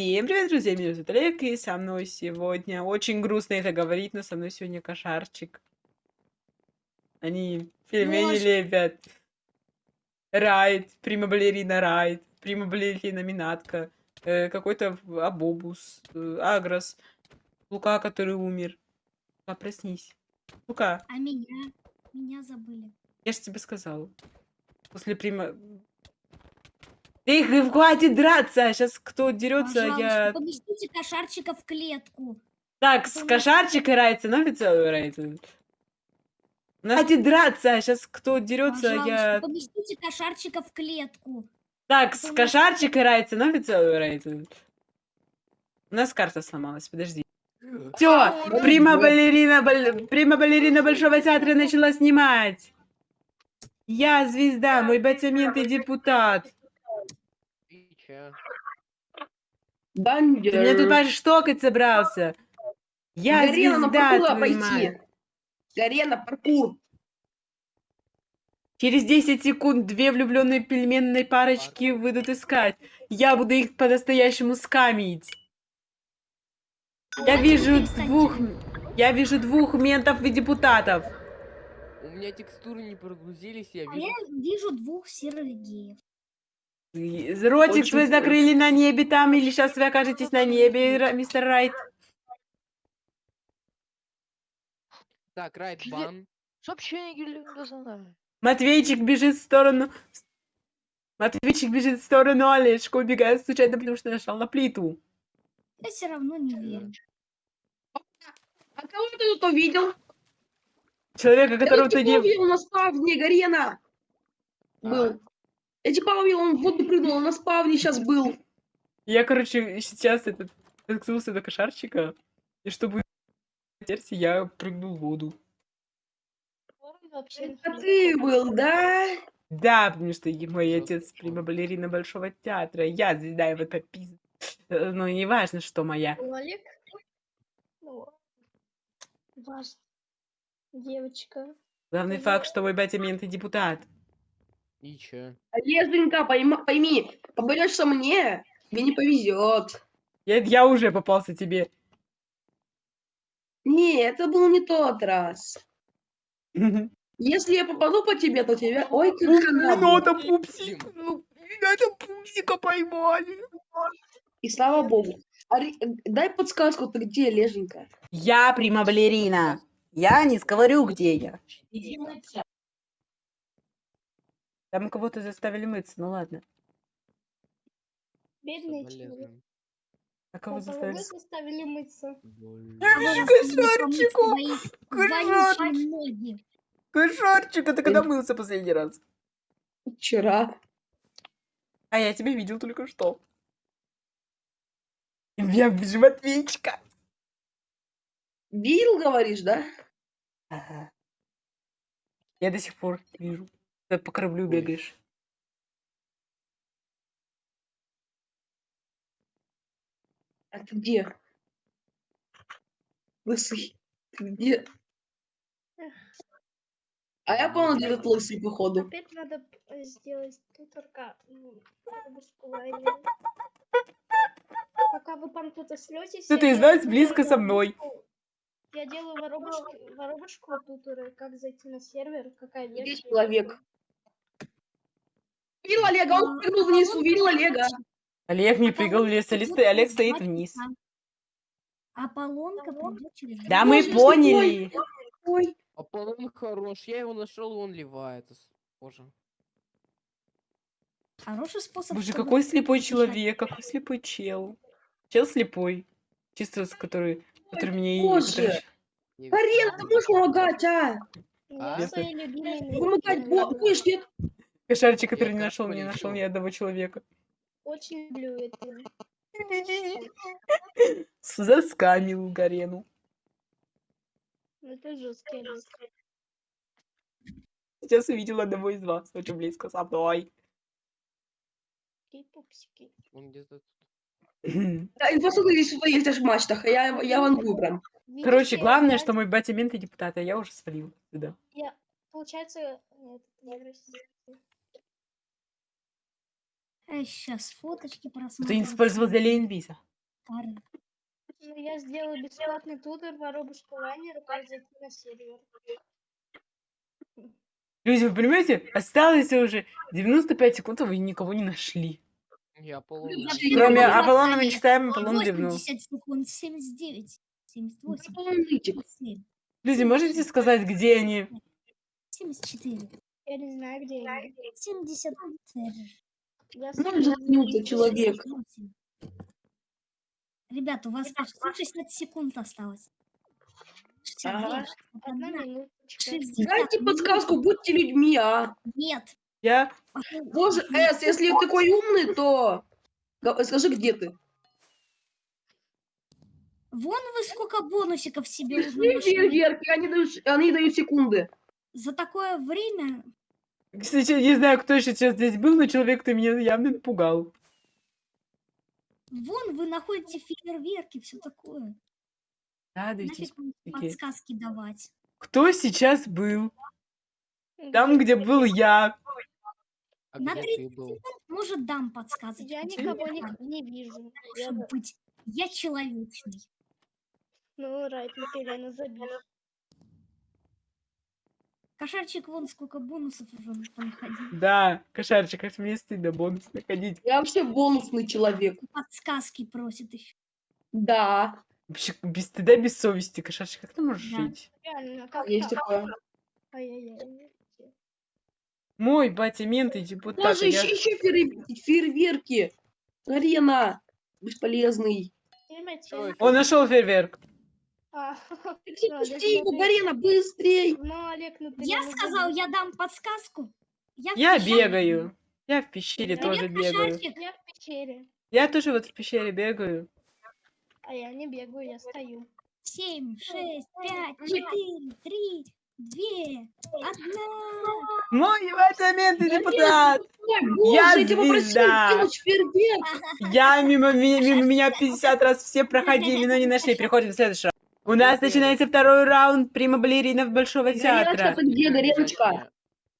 Всем привет, друзья! Меня зовут Олег, и со мной сегодня... Очень грустно это говорить, но со мной сегодня кошарчик. Они пельмени Боже. лепят. Райд, прима балерина Райд, прима балерина Минатка, э, какой-то Абобус, э, Агрос, Лука, который умер. А, проснись. Лука, А меня? Меня забыли. я же тебе сказал. После прима... Эх, хватит драться! Сейчас кто дерется, я... поместите кошарчика в клетку. Так, с у нас- кошарчик играется, но официально играется. Хватит драться, сейчас кто дерется, я... поместите кошарчика в клетку. Так, с у нас- кошарчик играется, но официально играется. У нас карта сломалась, подожди. Все, прима балерина, баль- прима балерина Большого театра начала снимать. Я звезда, мой батямент и депутат. Ты чё? Ты Бандер. меня тут аж штокать собрался. Я Гарена на звезда, паркур пойти. Гарена, паркур. Через 10 секунд две влюбленные пельменные парочки выйдут искать. Я буду их по-настоящему скамить. Я А вижу двух... Я вижу двух ментов и депутатов. У меня текстуры не прогрузились, я А вижу. я вижу двух серых геев. И Ротик свой закрыли на небе там, или сейчас вы окажетесь на небе, мистер Райт. Так, райт бан. Сообщение. Матвейчик бежит в сторону... Матвейчик бежит в сторону Олежка, убегает случайно, потому что нажал на плиту. Я все равно не верю. А кого ты тут увидел? Человека, Я которого ты не... увидел на спавне, Гарена. Был. Я типа он в воду прыгнул, он на спавне сейчас был. Я, короче, сейчас этот... Наткнулся до кошарчика, и чтобы... версии, я прыгнул в воду. Это ты был, да? Да, потому что и мой отец прима балерина Большого театра. Я звезда его попиз... Э, Ну, не важно, что моя. Олег? Ну, важно. Девочка. Главный Да. факт, что мой батя мент и депутат. И чё? Олеженька, пойма- пойми, поборешься мне, тебе не повезет. Я, я уже попался тебе. Не, это был не тот раз. Ну, Если я попаду по тебе, то тебя... Ой, ты надо будет. пупсик. ну, Надо пупсика поймали. И слава богу. Ари- Дай подсказку, ты где, Леженька? Я прима балерина. Я не говорю, где я. Там кого-то заставили мыться, ну ладно. Бедный человек. А кого заставили? заставили мыться. Боль. Кошарчику! Кошарчик! Кошарчик, а ты когда мылся последний раз? Вчера. А я тебя видел только что. Я вижу Матвейчика. Видел, говоришь, да? Ага. Я до сих пор вижу. Ты по кораблю Ой. бегаешь. А ты где? Лысый. Ты где? А я понял, где этот лысый, походу. Опять надо э, сделать туторка. м, обыскивание. Пока вы там тут слетесь. Кто-то из вас близко со мной. Я делаю воробушку, воробушку туторы, как зайти на сервер, какая Где версия. человек? Увидел Олега, он прыгнул вниз, увидел Олега. Олег не прыгал в лес, Олег сто- Олег стоит вниз. Аполлонка придет через Да мы Боже, поняли. Ой, Аполлон хорош, я его нашел, и он ливает. Боже. Хороший способ. Боже, какой слепой человек, какой слепой чел. Чел слепой. Чисто с который, который и... боже. Карен, ты можешь помогать, а? А? Помогать мультики бо- будешь, нет? Кошарчик, который Я не нашел, не нашел ни одного человека. Очень люблю это. Заскамил Гарену. Это жесткий. Сейчас увидел одного из вас, очень близко со мной. Какие пупсики. Он где-то тут. Да, и посмотри, что есть аж в мачтах, а я, я прям. Видишь, Короче, я главное, что мой батя мент и депутат, а я уже свалил сюда. Я, получается, нет, не Россия. Сейчас фоточки Ты просмотрим. использовал для. Пары. Ну, я сделаю бесплатный тутор воробушка лайнера, как зайти на сервер. Люди, вы понимаете, осталось уже 95 секунд, а вы никого не нашли. Я. Я Кроме Аполлона мы Аполлон не считаем, Аполлон ливнул. 80 секунд, 79, 78, Нытик. 77, Люди, можете сказать, где они? 74, Я не знаю, где они. 74. Я Ну, заткнется человек. 68. Ребят, у вас почти 60 секунд осталось. 62, Ага. Одна 61, минуточка. 60. Дайте подсказку, будьте людьми, а. Нет. Я... Боже, Эс, если ты такой умный, то скажи, где ты. Вон вы сколько бонусиков себе нашли. фейерверки, они дают, они дают секунды. За такое время Кстати, не знаю, кто еще сейчас здесь был, но человек-то меня явно напугал. Вон вы находите фейерверки, все такое. Радуйтесь. Нафиг подсказки давать. Кто сейчас был? Там, где был я. А На где 30 ты был? Может, дам подсказки. Я никого не, не вижу. Я быть. Я человечный. Ну, Райт, Микелена забил. Кошарчик, вон сколько бонусов уже понаходил. Да, кошарчик, это мне стыдно бонус находить. Я вообще бонусный человек. Подсказки просит еще. Да, Вообще, без стыда, без совести, кошарчик, как ты можешь Да. жить? Реально, как есть так? такое. Ай-яй-яй. Мой батя мент и депутат. Боже, а я- еще, еще фейер- фейерверки. Арена. Бесполезный. Он нашел фейерверк. А, Ну. Ну, Олег, ну ты Я сказал, я дам подсказку. Я, бегаю. Я в пещере тоже бегаю. Я в пещере. Я тоже вот в пещере бегаю. А я не бегаю, я стою. Семь, шесть, пять, четыре, три, две, одна. Мой батя мент и депутат. Я звезда. Я мимо, ми- мимо меня 50 раз все проходили, но не нашли. Переходим в следующий раунд. У нас начинается второй раунд прима балеринов Большого театра. где, Я буду за Гареночка? Олега-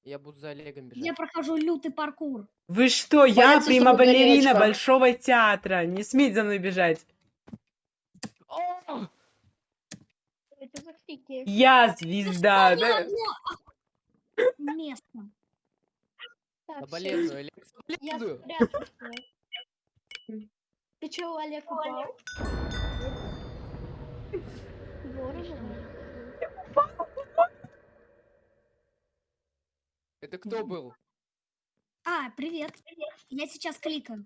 Я буду за Олегом бежать. Я прохожу лютый паркур. Вы что, я Боятся, прима балерина. Большого театра. Не смейте за мной бежать. Я звезда. Да? место. Соболезную, Олег, Я соболезную. Ты чё, Олег упал? Это кто был? А, привет. Я сейчас кликаю.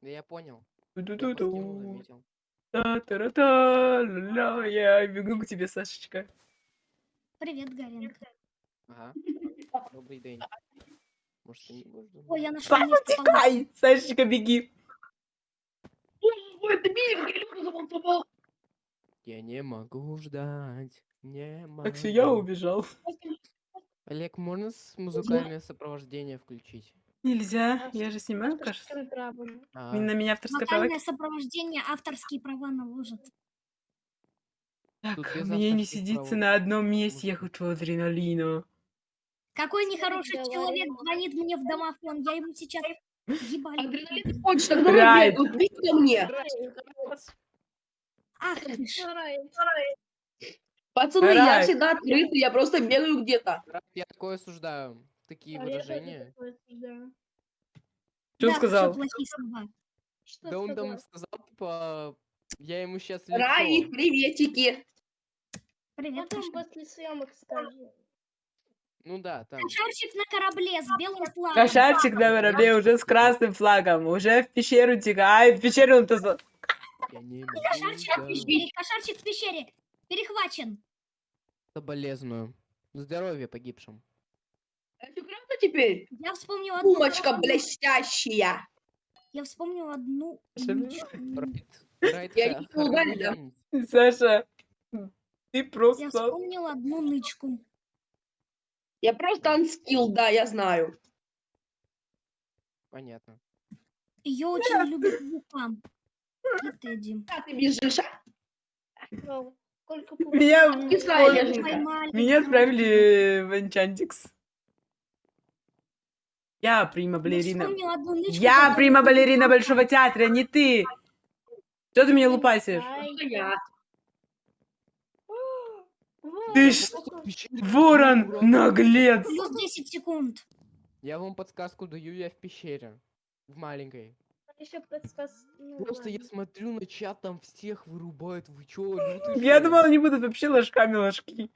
Да я понял. Я Ту-ту-ту-ту. заметил. Та-та-ра-та, ля-ля, Я бегу к тебе, Сашечка. Привет, Гаренка. Ага. Добрый день. Может, ты не будешь? Ой, я нашел место Сашечка, беги. Ой, это Миля, Галюка заболтовал. Я не могу ждать. Не могу. Так все, я убежал. Олег, можно с музыкальное сопровождение включить? Нельзя, я же снимаю, кажется. А, На меня авторское право. Вокальное сопровождение, авторские права наложат. Так, мне не сидится прав. на одном месте, я хочу адреналина. Какой нехороший ты человек звонит мне в домофон. Я ему сейчас ебали. Адреналин хочешь, тогда беги ко мне. Ах ты ж. Пацаны, я Райт. всегда открытый, я просто бегаю где-то. Я такое осуждаю. Такие А я выражения. такое осуждаю. Что Да, сказал? Что Да он там сказал? типа, я ему сейчас Раи, приветики. Привет, Потом после съемок скажу. Ну да, там. Кошарчик на корабле с белым флагом. Кошарчик на корабле уже с красным флагом, уже в пещеру текает. В пещеру он то Я не могу Кошарчик в пещере. Кошарчик в пещере. Перехвачен. Соболезную. Здоровья погибшим. Это правда теперь? Я вспомнил одну. Умочка блестящая. Я вспомнил одну. Райт, Райт, Я ха- не угадал. Хармонианец. Саша, ты Я просто... вспомнил одну нычку. Я просто анскилл, да, я знаю. Понятно. Ее очень любит Лука. Тедди. А ты бежишь, а? Сколько Меня, меня отправили в Энчантикс. Я прима Я балерина. Я прима балерина Большого театра, не ты. Что ты меня лупасишь? Ты ж- пещере Ворон, наглец. Плюс 10 секунд. Я вам подсказку даю, я в пещере. В маленькой. Еще подсказ. ну Просто я смотрю на чат, там всех вырубают. Вы чё, Я думала, они будут вообще ложками ложки.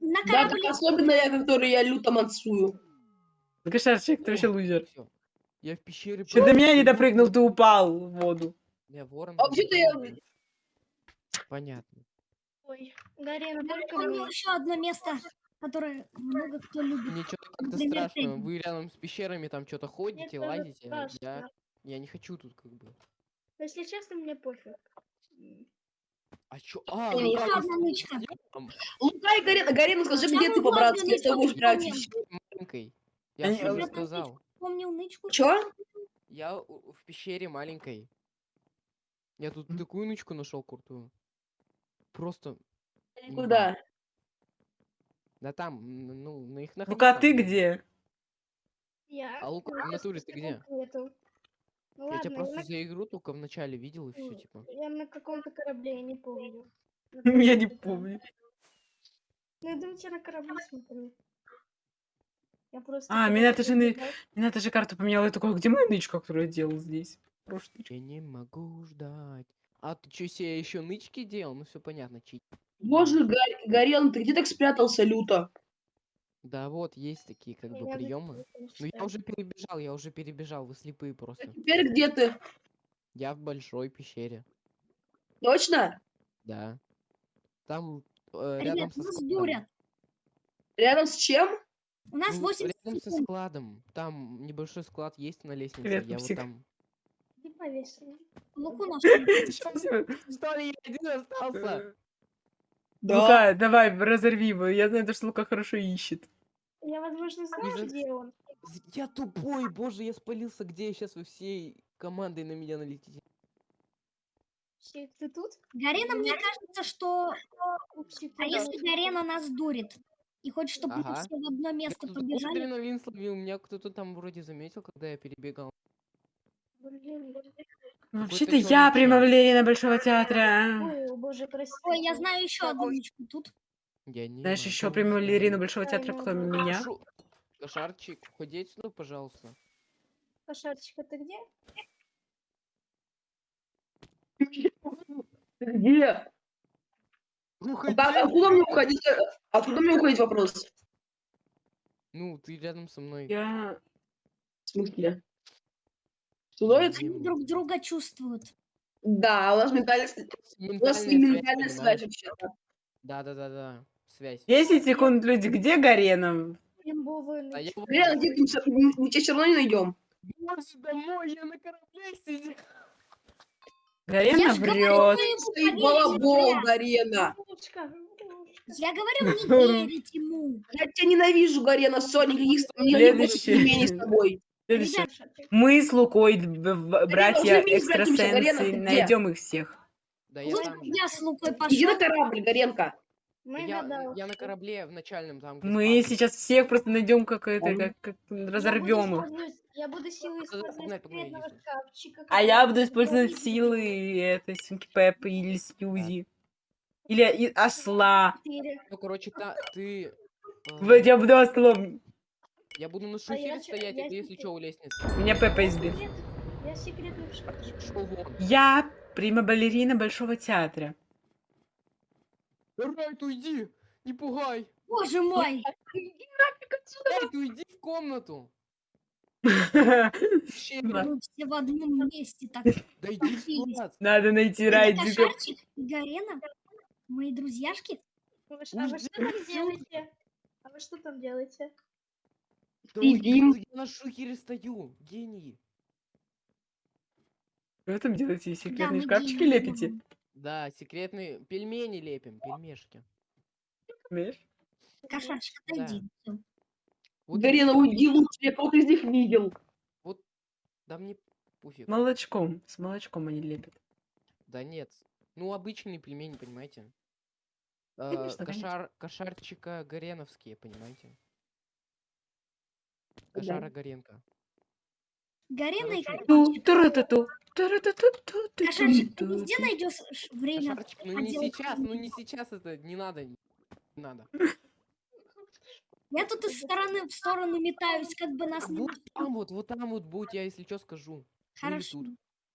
На Да, так особенно я, который я люто мансую. Кошарчик, ты вообще лузер. всё. Я в пещере... Что до меня не допрыгнул, ты упал в воду. Я ворон. А вообще-то я-. Понятно. Ой, Гарен, Я только мне. еще одно место, которое много кто любит. Мне что-то как-то страшно. ты. Вы рядом с пещерами там что-то ходите, тоже лазите. а Я, страшно. Я не хочу тут как бы. Если честно, мне пофиг. А чё? А, Я ну нычка. там? Лука и Гарена, Гарена, скажи, где ты по-братски, я нычку прячусь. маленькой. Я Они- же уже Я сказал. Помнил нычку. Чё? Я в пещере маленькой. Я тут такую нычку нашел крутую. Просто. Никуда. Да там, ну, на их Ну-ка, ты где? Я. А Лука, в натуре ты где? нету. Ну Я ладно, тебя просто на- за игру только в начале видел и все, типа. я на каком-то корабле, я не помню. Я не помню. Ну, я думаю, тебя на корабле смотрю. Я просто... А, меня ты же Меня даже карту поменяла. Я такой, «А где моя нычка, которую я делал здесь? Прошлый. Я не могу ждать. А ты что, себе еще нычки делал? Ну все понятно, чит. Боже, Га- Гарен, ты где так спрятался люто? Да вот, есть такие как бы приемы. Ну я уже перебежал, я уже перебежал, вы слепые А просто. теперь где ты? Я в большой пещере. Точно? Да. Там э, Ребят, рядом со нас складом. дурят. Рядом с чем? У нас Ну, 8 рядом со секунд. складом. Там небольшой склад есть на лестнице. Привет, я вот пупсик. там. Луку нашли. Что ли, я один остался? Лука, давай, разорви его. Я знаю, что Лука хорошо ищет. Я, возможно, знаю, где он. Я тупой, боже, я спалился. Где сейчас вы всей командой на меня налетите? Щит, Ты тут? Гарена, мне кажется, что... Упси, А если. Гарена нас дурит? И хочет, чтобы мы Ага. все в одно Я место тут побежали? адреналин словил, меня кто-то там вроде заметил, когда я перебегал. Блин, блин. Ну, вообще-то я чел. прима-балерина Большого театра. Ой, боже, прости. Ой, я знаю еще одну нычку тут. Я не Знаешь еще прима-балерину ждать. Большого театра, кроме меня? Шу- Кошарчик, ходить сюда, пожалуйста. Кошарчик, ты где? Где? Ну, А как- Откуда мне уходить? Откуда мне уходить вопрос? Ну, ты рядом со мной. Я... В смысле? Не Они друг друга чувствуют. Да, у нас ментальная, у нас и ментальная связь вообще-то. Да, да, да, да. Связь. 10 секунд, люди. Где Гарена? Имбовые А я ночи. вот- Гарен, где ты? Мы тебя все равно не найдем. Боже, домой, я на корабле сидел. Гарена Я ж говорю, врет. поверите балабол. Гарена. Я говорю, не верить ему. Я тебя ненавижу, Гарена, Соня, никаких с- мне Следующий. никаких мнений с тобой. Следующее. Мы с Лукой, братья экстрасенсы, найдем их всех. Да, я Вот там я с Лукой Иди на пошел. корабль, Гаренка. Мы Я, я на корабле в начальном там. где Мы спавн. сейчас всех просто найдем как это, как, как разорвем их. Я буду силы использовать секретного шкафчика. А я буду использовать силы этой Синки Пеппы или Сьюзи. Или и- осла. Ну, короче, та, ты. э, я буду ослом. Я буду на А шухере чё- стоять, я а ты, если секрет- что, у лестницы. Меня Пеппа секрет- Я вон. Я прима-балерина Большого театра. Райт, уйди! Не пугай! Боже мой. Райт, уйди в комнату! Надо все в одном месте так. Да иди в склад! найти Это Райдика. Кошарчик и Гарена, мои друзьяшки. А вы а что там делаете? А вы что там делаете? Да Сидим. я на шухере стою! Гений! Что вы там делаете? Да, Секретные мы шкафчики лепите? Да, секретные пельмени лепим, пельмешки. Кошарчик, Да. отойди. Всё. Вот уйди лучше, я кого-то из них видел. Да мне пофиг. Молочком. С молочком они лепят. Да нет. Ну, обычные пельмени, понимаете? А, Конечно, конечно. кошар, кошарчика Гореновские, понимаете? Кошара Горенко. Гарена и Короче, Ту, Кошачек. туру-ту-ту, туру-ту-ту-ту, Кошачек, ты где найдешь время? Кошарчик, ну не сейчас, ну не сейчас это, не надо, не надо. Я тут из стороны в сторону метаюсь, как бы нас не... Вот там вот, вот там вот будь, я если что скажу. Ну Хорошо.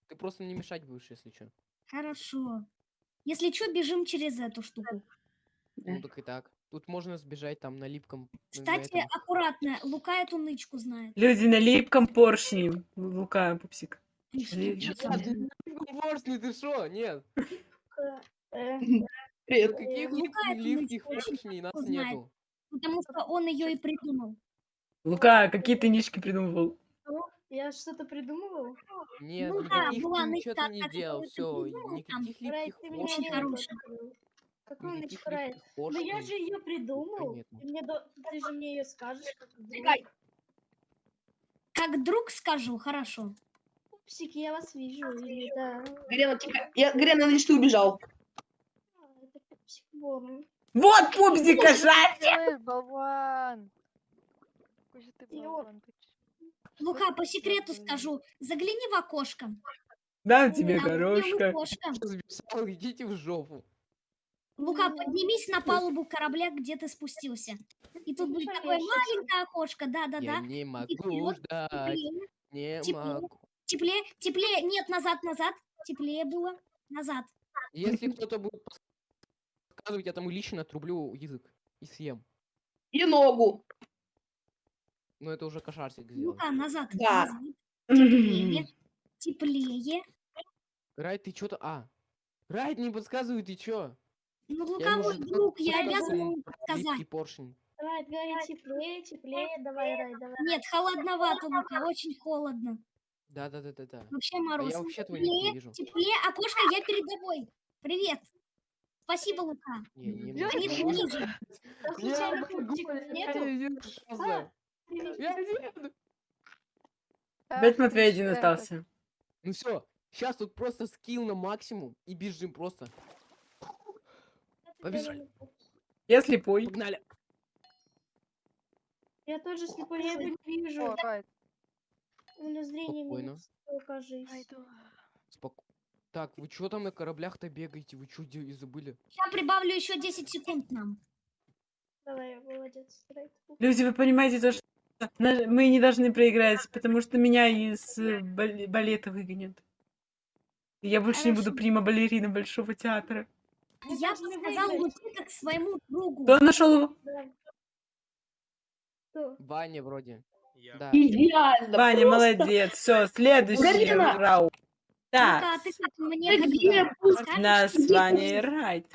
Ты просто не мешать будешь, если что. хорошо. Если что, бежим через эту штуку. Ну так и так. Тут можно сбежать там на липком. на Кстати, этом. аккуратно, Лука эту нычку знает. Люди на липком поршне. Лука, пупсик. И что? Ли- Нет, Чё там? ну, липком поршни, ты шо? Нет. Э, Привет. Каких ну лип- как мы липких поршней нас нету? Потому что он ее и придумал. Лука, какие ты нишки придумывал? Я что-то придумывал? Нет, Ну да, никаких была ты ничего ты не делал, ты все, никаких липких ты поршней. Райт? липких Ну я же ее придумал. Ты, мне до- ты же мне ее скажешь. как. Чекай. Как друг скажу, хорошо. Пупсики, я вас вижу. Или да. Гарена, тихо. Я, Гарена, надеюсь, ты убежал. А, это пупсик. Вот пупсик кошачий! Болван? Какой же ты болван. Лука, по секрету скажу. Загляни в окошко. Дам тебе горошка. идите в жопу. Лука, поднимись на палубу корабля, где ты спустился. И тут будет Хорошо, такое я маленькое окошко, Я да-да-да. не могу ждать, Теплее, не теплее. могу. теплее, теплее. Нет, назад, назад. Теплее было. Назад. Если кто-то будет подсказывать, я тому лично отрублю язык и съем. И ногу. Но это уже кошарсик сделал. Лука, назад. Да. назад. Теплее. Теплее. Райт, ты что-то... А, Райт не подсказывай, ты чё? Ну, Я Лука, ему мой уже друг, я обязана подсказать. липкий поршень. Райт, говори теплее, теплее. Давай, Райт, давай. Нет, холодновато, Лука, очень холодно. Да-да-да-да-да. Вообще А мороз. я вообще твой не Теплее, вижу. теплее, окошко, я перед тобой. Привет. Спасибо, Лука. Не, не Я не Я. А. Я один. Опять Матвей ты один остался. Ну все, сейчас тут просто скилл на максимум и бежим просто. Побежали. Я слепой. Погнали. Я тоже слепой, я его не вижу. О, У меня зрение Спокойно. минус, кажись. пойду. Споко... Так, вы что там на кораблях-то бегаете? Вы что забыли? Я прибавлю еще 10 секунд нам. Давай, молодец. Люди, вы понимаете то, что мы не должны проиграть, потому что меня из э, бал- балета выгонят. И Я больше не буду Хорошо. прима-балерина Большого театра. Мы Я подсказал выиграть. Луке как своему другу. Кто нашел его? Да. Ваня вроде. Да. Идеально. Ваня, просто. молодец. Все, следующий раунд. Так, ты как мне Ты где? подскажешь? нас с Ваней.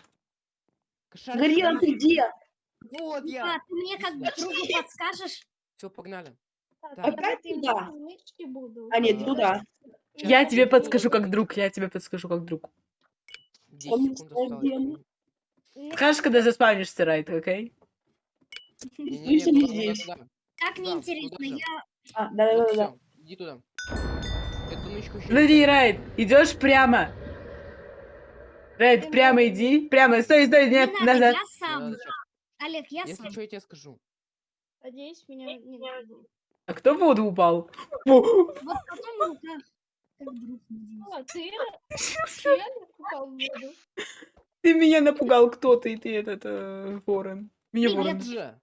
Кошарик, Гарена, ты где? Вот я. Лука, ты мне как Иди другу подскажешь? Все, погнали. Так. Опять туда? А, нет, А. туда. Я тебе подскажу как друг, я тебе подскажу как друг. 10 Он секунд осталось. Скажешь, когда заспавнишься, Райт, окей? Если не здесь. Да, неинтересно, я... А, да, да, Вот да, да. всё, иди туда. Эту нычку еще Смотри, Райт, идешь прямо. Райт, прямо иди. Прямо, стой, стой, Не нет, надо, назад. я сам. Надо Олег, я Если сам. что, я тебе скажу. Надеюсь, меня не найдут. А кто в воду упал? Вот потом Лука как друг, надеюсь. А, ты? Ты в воду? Ты меня напугал кто-то, и ты этот э, ворон. Меня Привет. ворон. Же.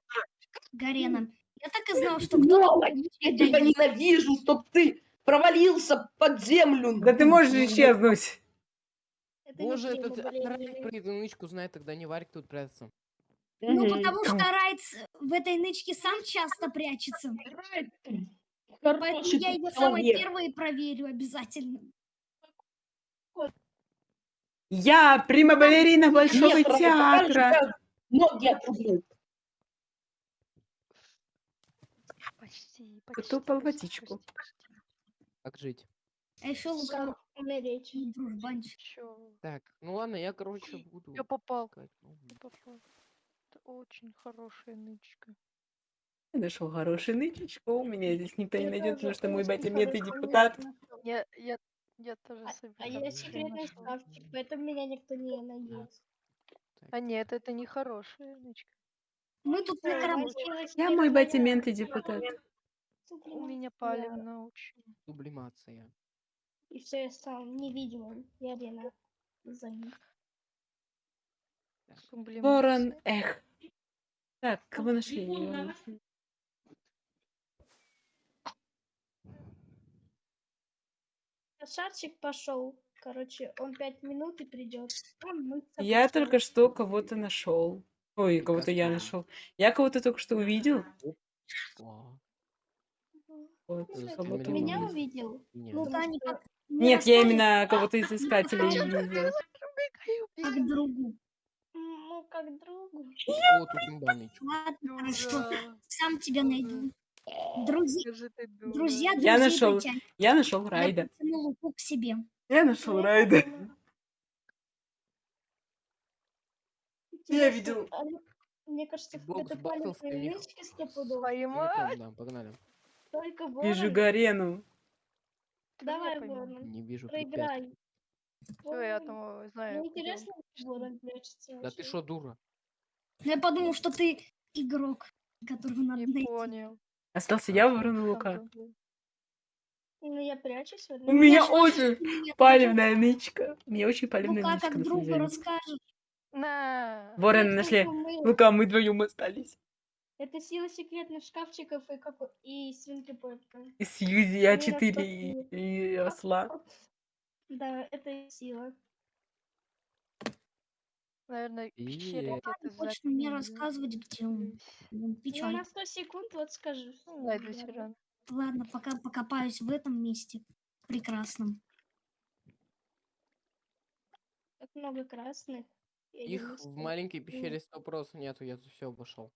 Гарена. Я так и знал, что кто-то... Я тебя ненавижу, чтоб ты провалился под землю. Да ты можешь исчезнуть. Это Боже, этот блин. про эту нычку знает, тогда не Варик тут прятаться. Ну, потому что Райц в этой нычке сам часто прячется. Райт, Поэтому я его человек. самой первой проверю обязательно. Я прима-балерина Большого Нет, театра. Ноги отрублю. Почти, почти. Потопал водичку. Как жить? А еще Лука умереть. дружбанчик. Так, ну ладно, я, короче, буду... Я попал. я попал. Это очень хорошая нычка. Я нашел хороший нычечку. У меня здесь никто не найдет, потому что мой батя хорошо депутат. Я, я, я тоже А- собираюсь. А я секретный шкафчик, поэтому меня никто не найдет. А нет, это не хорошая нычка. Мы тут на получилось Я мой моя. батя мент и депутат. У меня палевно очень. Сублимация. И все, я стал невидимым. Я Лена. За ним. Сублимация. Ворон, эх. Так, кого нашли? Его нашли. Шарчик пошел. Короче, он пять минут и придет. Он мыться Я только что кого-то нашел. Ой, кого-то я нашел. Я кого-то только что увидел. Вот, кого-то Ты Меня увидел. увидел? нет. Ну, Таня, что- как Нет, я именно кого-то из искателей видел. как другу. Ну, как другу. О, тут имбанычка. Ладно, хорошо. Дура. Сам тебя найду. Друзья, дура. друзья, Я нашел. Я нашел Я Райда. луку к себе. Я нашел Ну, Райда. Я видел. а мне- кажется, это или- нычки стопудово. Погнали. Только Вижу ворон. Гарену. Ты меня Давай, ворон. Не вижу Проиграй. Всё, я там знаю. Мне интересно, ворон прячется. Да ты что, дура? Но я подумал, что ты игрок, которого надо Не найти. понял. Остался я, Ворон и Лука. Ну, я прячусь. У на- меня очень палевная нычка. У меня очень тоже. палевная Лука, нычка как на самом другу. На. Ворона нашли. Лука, мы вдвоем остались. Это сила секретных шкафчиков и, как... и свинки. И Сьюзи, Они А4 распознают. и, и осла. Да, это сила. Наверное, в пещере где-то за хочешь мне рассказывать, где он? Ну, Печаль. на 100 секунд вот скажу. Ну, Найду Да. тиран. Ладно, пока покопаюсь в этом месте. Прекрасном. Так много красных. и один Их в маленькой пещере сто прос нету, я тут все обошел.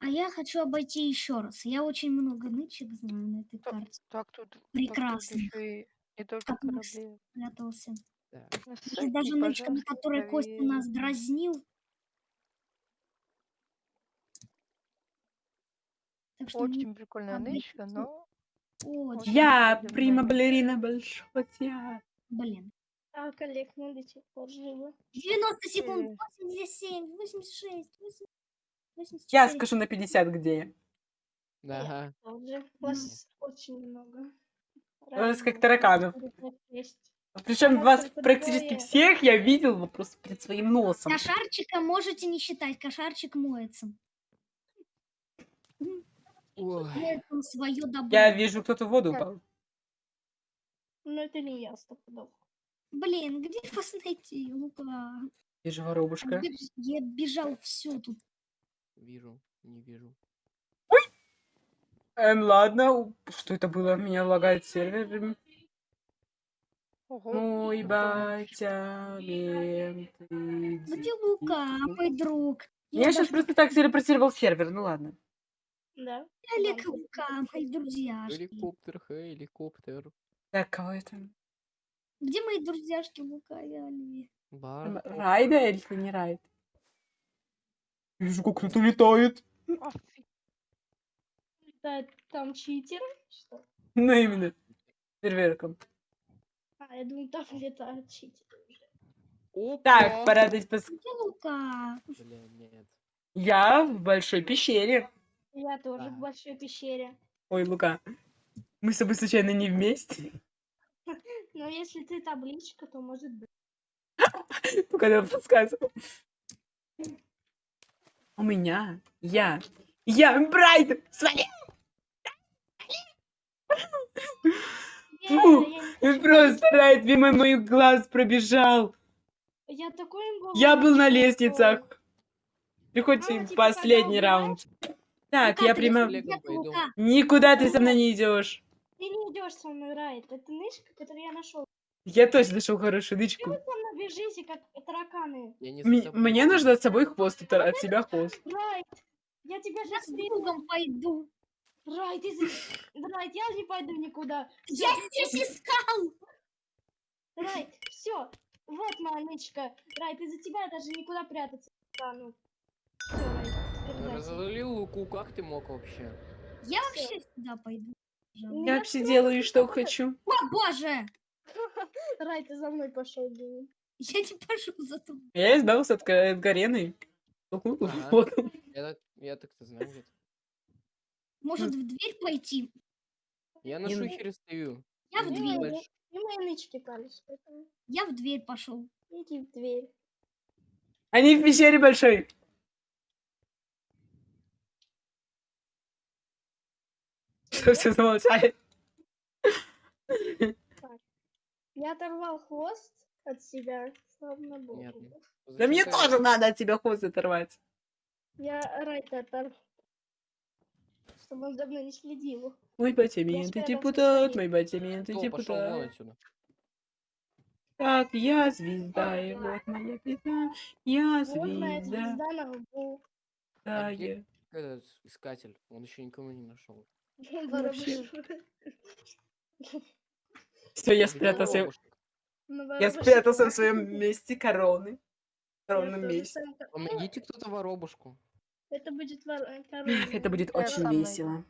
А я хочу обойти еще раз. Я очень много нычек знаю на этой Так, карте. Так тут, так тут Прекрасно. еще и не только Как мы корабли. Спрятался. Да. Есть даже нычка, на которой Костя нас дразнил. Так что Очень прикольная нычка, но... очень Я прима балерина большого театра. блин. А, коллег, мы до сих пор живы. 90 секунд, Э. 87, 86, 80, 84. Я скажу на 50, где я. Да. Тоже. Вас очень много. У нас как тараканов. Причем вас практически всех я видел просто перед своим носом. Кошарчика можете не считать, кошарчик моется. Ой. Моет он свое добро. Я вижу, кто-то в воду упал. Ну, это не я, стопудов. Блин, где вас найти, Лука? Вижу воробушка. Я бежал все тут. Вижу, не вижу. Эм, ладно. Что это было? Меня лагает сервер. Мой батя, мент, Где Лука, мой друг? Я сейчас просто так телепортировал сервер, ну ладно. Да? Олег и Лука, мои друзьяшки. Геликоптер, геликоптер. Так, кого это? Где мои друзьяшки Лука и Бар. Райда или не Райд? Вижу, как кто-то летает. Летает там читер? Что? Ну, именно. Серверком. А, я думаю, там летают читеры. Опа! Так, пора дать пос... Где Лука? Бля, нет. Я в большой пещере. Я тоже Так. в большой пещере. Ой, Лука. Мы с тобой случайно не вместе? Но если ты табличка, то может быть. Ну, когда подсказывал. У меня. Я. Я Брайден. Свали. Я, Фу, И хочу просто Райд мимо моих глаз пробежал. Я такой Я был на лестницах. Приходите А, в типа, последний раунд. Так, я прямо... Никуда ты со мной не идешь. Ты не идешь со мной, Райт. Это нычка, которую я нашел. Я точно нашел хорошую дычку. Вы там бежите, как тараканы. Мне нужно от собой хвост, от тебя хвост. Райт, я тебя сейчас с другом пойду. Райт, из- Райт, я не пойду никуда. Я здесь искал. Райт, все. Вот моя нычка. Райт, из-за тебя я даже никуда прятаться не стану. Все, Райт. Разлил луку, как ты мог вообще? Я вообще сюда пойду. Я вообще делаю, что хочу. О, боже! Райт, ты за мной пошел, блин. Я не пошел за тобой. Я избавился от, от Гарены. Я так-то знаю где-то. Может, в дверь пойти? Я на шухере стою. Я в дверь. И мои нычки пались, поэтому Я в дверь пошел. иди в дверь. Они в пещере большой. Что все замолчали? Я оторвал хвост от себя, славно Богу. Да мне тоже надо от тебя хвост оторвать. Я Райта оторвал, чтобы он за мной не следил. Мой батямин, ты депутат, мой батямин, ты депутат. Так, я звезда, и вот моя пизда, я Вот моя звезда, звезда на лбу. да, А я. Этот искатель, он еще никого не нашел. Все, я спрятался, я спрятался в своем месте короны. Коронном месте. Помогите кто-то воробушку. Это будет вор- корона. Это будет очень весело.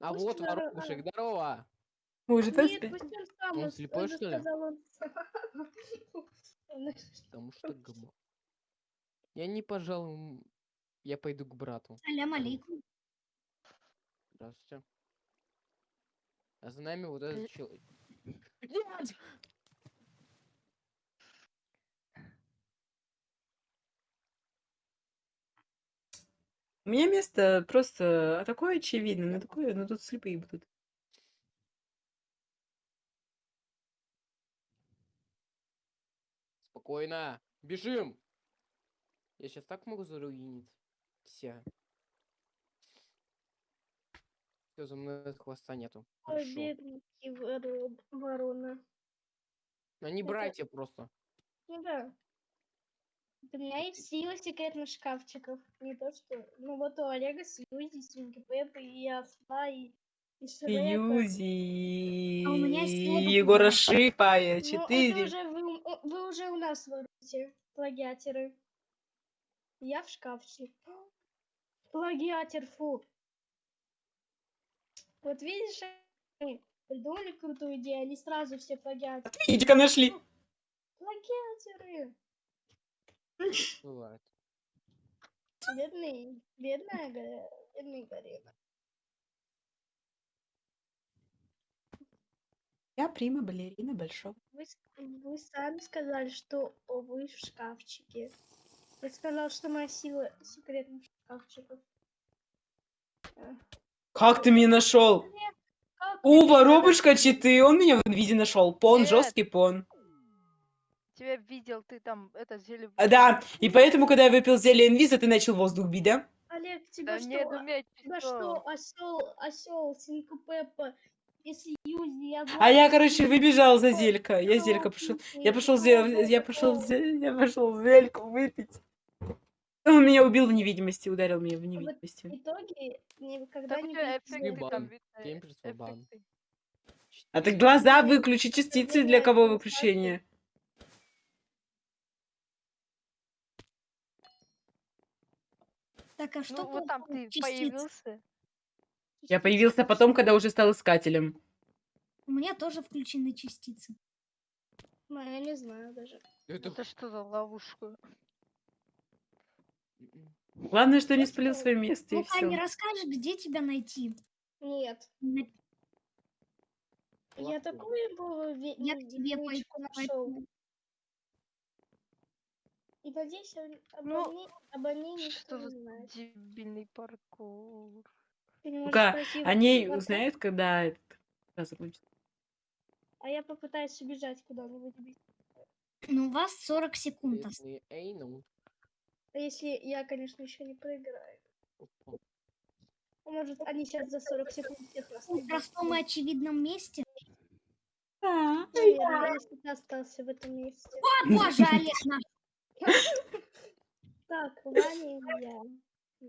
А Пусть вот воробушек, здорово! Вы уже Нет, пусть он сам. Он слепой, что ли? Потому что гм. Я не пожалуй, я пойду к брату. Салям алейкум. Здравствуйте. А за нами вот этот человек. Нет! У меня место просто такое очевидное, но такое, но тут слепые будут. Спокойно. Бежим! Я сейчас так могу заруинить. Все. Все, за мной хвоста нету. Ой, бедненький ворона. Они Это- братья просто. Ну да. У меня есть сила секретных шкафчиков. Не то что... Ну вот у Олега Сьюзи, Свинки Пеппы и Осла, и, и Шрека. Юзи, А у меня сила Егора. Шипая, Ну, четыре. уже вы, вы уже у нас воруете, плагиаторы. Я в шкафчик. Плагиатер, фу. Вот видишь, они придумали крутую идею, они сразу все плагиаторы. Видите-ка нашли. Плагиаторы! Бывает. Бедный, бедная, бедный Гарина. Я прима балерина большого. Вы, вы сами сказали, что вы в шкафчике. Я сказал, что моя сила секретных шкафчиков. Как ты меня нашел? как У, вы воробушка читы, он меня в виде нашел. Пон, Нет. жесткий пон. Тебя видел, ты там это зелье... А, да, и поэтому, когда я выпил зелье инвиза, ты начал воздух бить, да? Олег, тебя Да что? нет, а- уметь Тебя что, осел, осел, Синка Пеппа, если Юзи, я А я, короче, выбежал за зелька. Я зелька пошел. Я пошел, я пошел, я пошел зельку выпить. Он меня убил в невидимости, ударил меня в В невидимости. итоге никогда не. А так глаза выключи, частицы для кого выключение? Так, а что Ну вот там ты частиц? появился. Я появился потом, когда уже стал искателем. У меня тоже включены частицы. Ну, я не знаю даже. Это... Это что за ловушка? М-м. Главное, что не спалил свое место, и Ну-ка, не расскажешь, где тебя найти? Нет. На- Я такую бы ве- Я к м, тебе пойду, И надеюсь, он- обо, Ну, мне, обо мне никто Что не за знает. дебильный паркур? Ты не можешь Ну-ка, пройти Они в ворота, узнают, когда этот раз закончится. А я попытаюсь убежать куда-нибудь. Ну, у вас 40 секунд. осталось. Если- Эй, ну. А если я, конечно, еще не проиграю. А Может, они сейчас за 40 секунд всех нас В простом и очевидном месте. Наверное, если ты остался в этом месте. О, боже, Олег наш. Так, Ваня и я.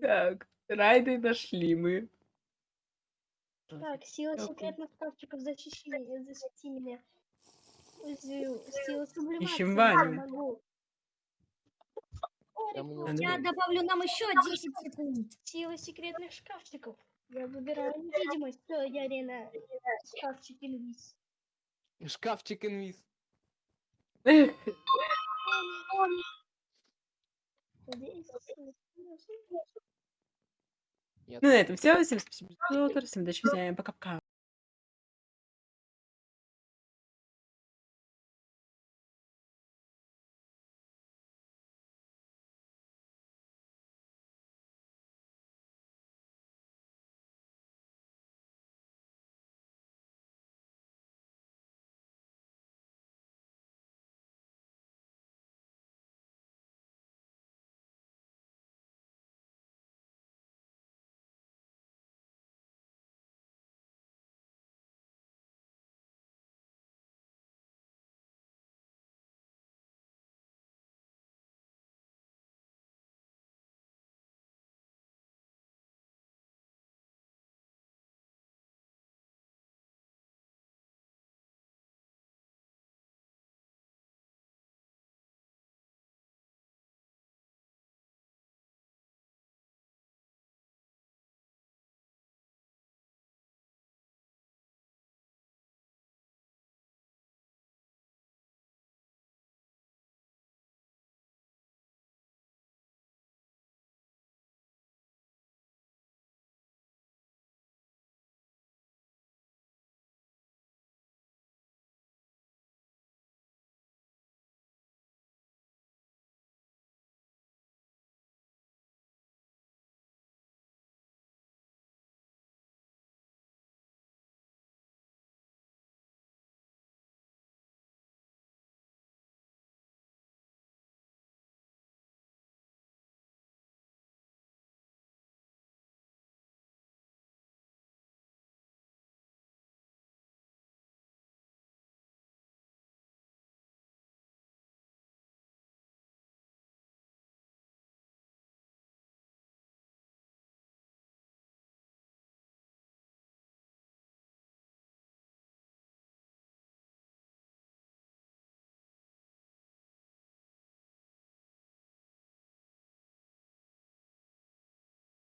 Так, райды нашли мы. Так, сила секретных шкафчиков, защищи меня, защити меня. Сила сублимации. Ищем я Ваню. Я добавлю нам еще 10 секунд. Сила секретных шкафчиков. Я выбираю невидимость. Все, я арена. Шкафчик инвиз. Шкафчик инвиз. Ну, на этом все. Всем спасибо. Всем удачи, всем пока-пока.